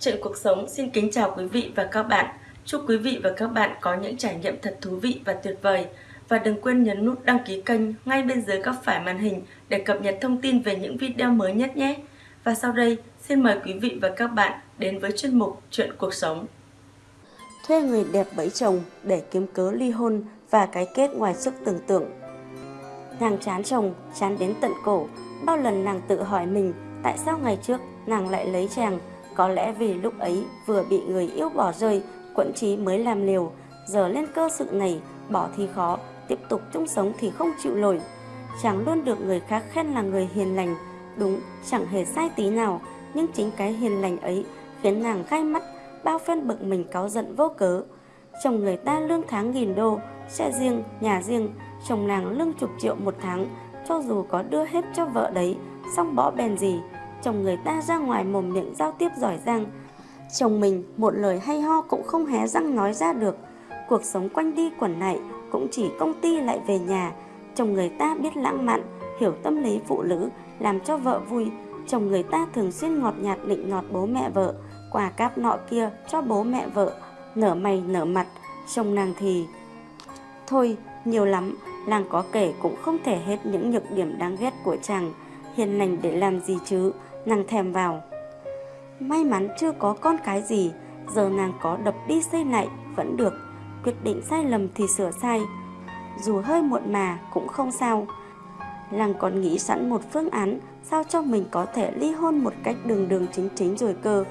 Chuyện cuộc sống xin kính chào quý vị và các bạn. Chúc quý vị và các bạn có những trải nghiệm thật thú vị và tuyệt vời. Và đừng quên nhấn nút đăng ký kênh ngay bên dưới góc phải màn hình để cập nhật thông tin về những video mới nhất nhé. Và sau đây, xin mời quý vị và các bạn đến với chuyên mục Chuyện cuộc sống. Thuê người đẹp bẫy chồng để kiếm cớ ly hôn và cái kết ngoài sức tưởng tượng. Nàng chán chồng, chán đến tận cổ. Bao lần nàng tự hỏi mình tại sao ngày trước nàng lại lấy chàng có lẽ vì lúc ấy vừa bị người yêu bỏ rơi, quẫn trí mới làm liều, giờ lên cơ sự này, bỏ thì khó, tiếp tục chung sống thì không chịu nổi. Chàng luôn được người khác khen là người hiền lành, đúng, chẳng hề sai tí nào, nhưng chính cái hiền lành ấy khiến nàng gai mắt, bao phen bực mình cáu giận vô cớ. Chồng người ta lương tháng nghìn đô, xe riêng, nhà riêng, chồng nàng lương chục triệu một tháng, cho dù có đưa hết cho vợ đấy, xong bỏ bèn gì, chồng người ta ra ngoài mồm miệng giao tiếp giỏi giang. Chồng mình một lời hay ho cũng không hé răng nói ra được. Cuộc sống quanh đi quẩn lại cũng chỉ công ty lại về nhà. Chồng người ta biết lãng mạn, hiểu tâm lý phụ nữ, làm cho vợ vui. Chồng người ta thường xuyên ngọt nhạt định nọt bố mẹ vợ, quà cáp nọ kia cho bố mẹ vợ, nở mày nở mặt, chồng nàng thì... Thôi, nhiều lắm, làng có kể cũng không thể hết những nhược điểm đáng ghét của chàng. Hiền lành để làm gì chứ, nàng thèm vào. May mắn chưa có con cái gì, giờ nàng có đập đi xây lại vẫn được, quyết định sai lầm thì sửa sai. Dù hơi muộn mà cũng không sao. nàng còn nghĩ sẵn một phương án sao cho mình có thể ly hôn một cách đường đường chính chính rồi cơ.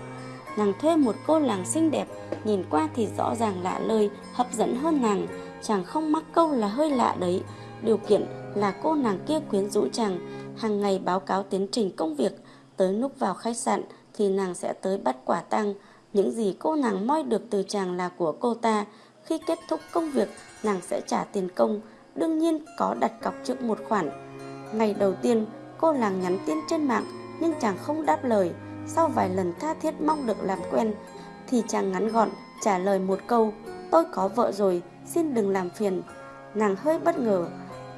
Nàng thuê một cô làng xinh đẹp, nhìn qua thì rõ ràng lạ lơi, hấp dẫn hơn nàng. Chàng không mắc câu là hơi lạ đấy. Điều kiện là cô nàng kia quyến rũ chàng, hàng ngày báo cáo tiến trình công việc, Tới lúc vào khách sạn thì nàng sẽ tới bắt quả tang. Những gì cô nàng moi được từ chàng là của cô ta. Khi kết thúc công việc, nàng sẽ trả tiền công. Đương nhiên có đặt cọc trước một khoản. Ngày đầu tiên, cô nàng nhắn tin trên mạng nhưng chàng không đáp lời. Sau vài lần tha thiết mong được làm quen, thì chàng ngắn gọn trả lời một câu Tôi có vợ rồi, xin đừng làm phiền. Nàng hơi bất ngờ.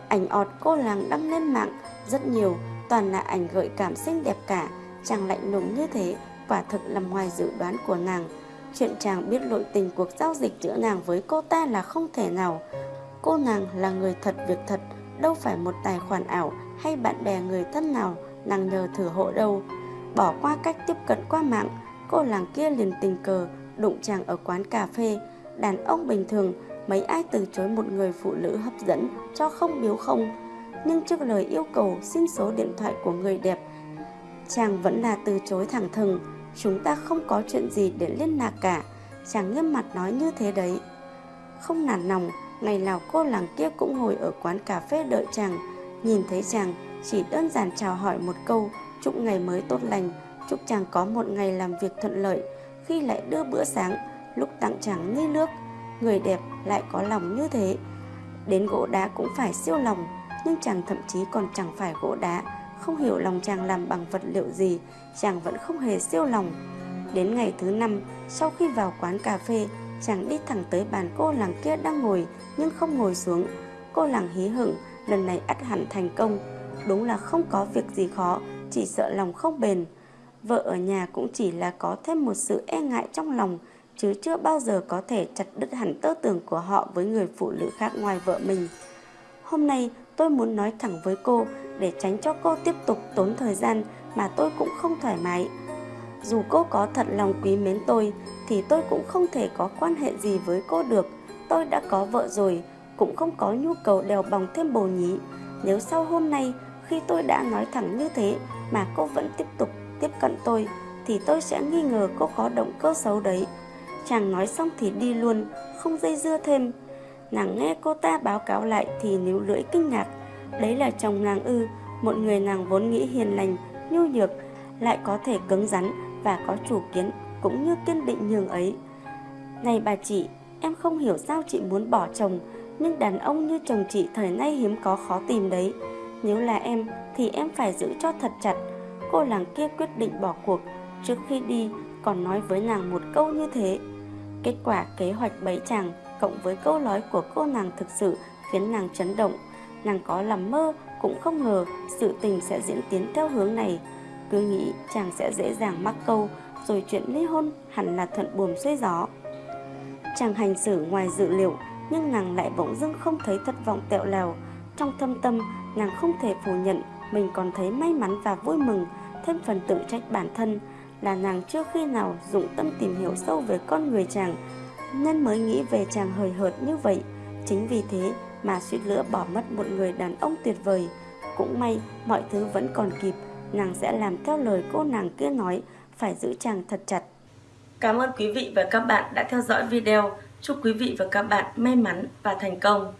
Ảnh ọt cô nàng đăng lên mạng rất nhiều toàn là ảnh gợi cảm xinh đẹp cả, chàng lạnh lùng như thế, quả thực nằm ngoài dự đoán của nàng. Chuyện chàng biết lội tình cuộc giao dịch giữa nàng với cô ta là không thể nào. Cô nàng là người thật việc thật, đâu phải một tài khoản ảo hay bạn bè người thân nào, nàng nhờ thử hộ đâu. Bỏ qua cách tiếp cận qua mạng, cô làng kia liền tình cờ, đụng chàng ở quán cà phê. Đàn ông bình thường, mấy ai từ chối một người phụ nữ hấp dẫn cho không biếu không? Nhưng trước lời yêu cầu xin số điện thoại của người đẹp. Chàng vẫn là từ chối thẳng thừng, chúng ta không có chuyện gì để liên lạc cả. Chàng nghiêm mặt nói như thế đấy. Không nản lòng, ngày nào cô làng kia cũng ngồi ở quán cà phê đợi chàng. Nhìn thấy chàng, chỉ đơn giản chào hỏi một câu, chúc ngày mới tốt lành, chúc chàng có một ngày làm việc thuận lợi. Khi lại đưa bữa sáng, lúc tặng chàng ly nước, người đẹp lại có lòng như thế. Đến gỗ đá cũng phải siêu lòng nhưng chàng thậm chí còn chẳng phải gỗ đá, không hiểu lòng chàng làm bằng vật liệu gì, chàng vẫn không hề siêu lòng. Đến ngày thứ năm, sau khi vào quán cà phê, chàng đi thẳng tới bàn cô làng kia đang ngồi, nhưng không ngồi xuống. Cô làng hí hửng, lần này ắt hẳn thành công. Đúng là không có việc gì khó, chỉ sợ lòng không bền. Vợ ở nhà cũng chỉ là có thêm một sự e ngại trong lòng, chứ chưa bao giờ có thể chặt đứt hẳn tơ tưởng của họ với người phụ nữ khác ngoài vợ mình hôm nay tôi muốn nói thẳng với cô để tránh cho cô tiếp tục tốn thời gian mà tôi cũng không thoải mái. Dù cô có thật lòng quý mến tôi thì tôi cũng không thể có quan hệ gì với cô được. Tôi đã có vợ rồi, cũng không có nhu cầu đèo bòng thêm bồ nhí. Nếu sau hôm nay khi tôi đã nói thẳng như thế mà cô vẫn tiếp tục tiếp cận tôi thì tôi sẽ nghi ngờ cô có động cơ xấu đấy. Chàng nói xong thì đi luôn, không dây dưa thêm. Nàng nghe cô ta báo cáo lại thì níu lưỡi kinh ngạc. Đấy là chồng nàng ư, một người nàng vốn nghĩ hiền lành, nhu nhược, lại có thể cứng rắn và có chủ kiến cũng như kiên định nhường ấy. Này bà chị, em không hiểu sao chị muốn bỏ chồng, nhưng đàn ông như chồng chị thời nay hiếm có khó tìm đấy. Nếu là em thì em phải giữ cho thật chặt. Cô làng kia quyết định bỏ cuộc, trước khi đi còn nói với nàng một câu như thế. Kết quả kế hoạch bấy chàng cộng với câu nói của cô nàng thực sự khiến nàng chấn động. Nàng có làm mơ cũng không ngờ sự tình sẽ diễn tiến theo hướng này. Cứ nghĩ chàng sẽ dễ dàng mắc câu rồi chuyện ly hôn hẳn là thuận buồm xuôi gió. Chàng hành xử ngoài dự liệu, nhưng nàng lại bỗng dưng không thấy thất vọng tẹo lèo. Trong thâm tâm, nàng không thể phủ nhận mình còn thấy may mắn và vui mừng, thêm phần tự trách bản thân là nàng chưa khi nào dụng tâm tìm hiểu sâu về con người chàng, nên mới nghĩ về chàng hời hợt như vậy. Chính vì thế mà suýt lửa bỏ mất một người đàn ông tuyệt vời. Cũng may mọi thứ vẫn còn kịp, nàng sẽ làm theo lời cô nàng kia nói, phải giữ chàng thật chặt. Cảm ơn quý vị và các bạn đã theo dõi video. Chúc quý vị và các bạn may mắn và thành công.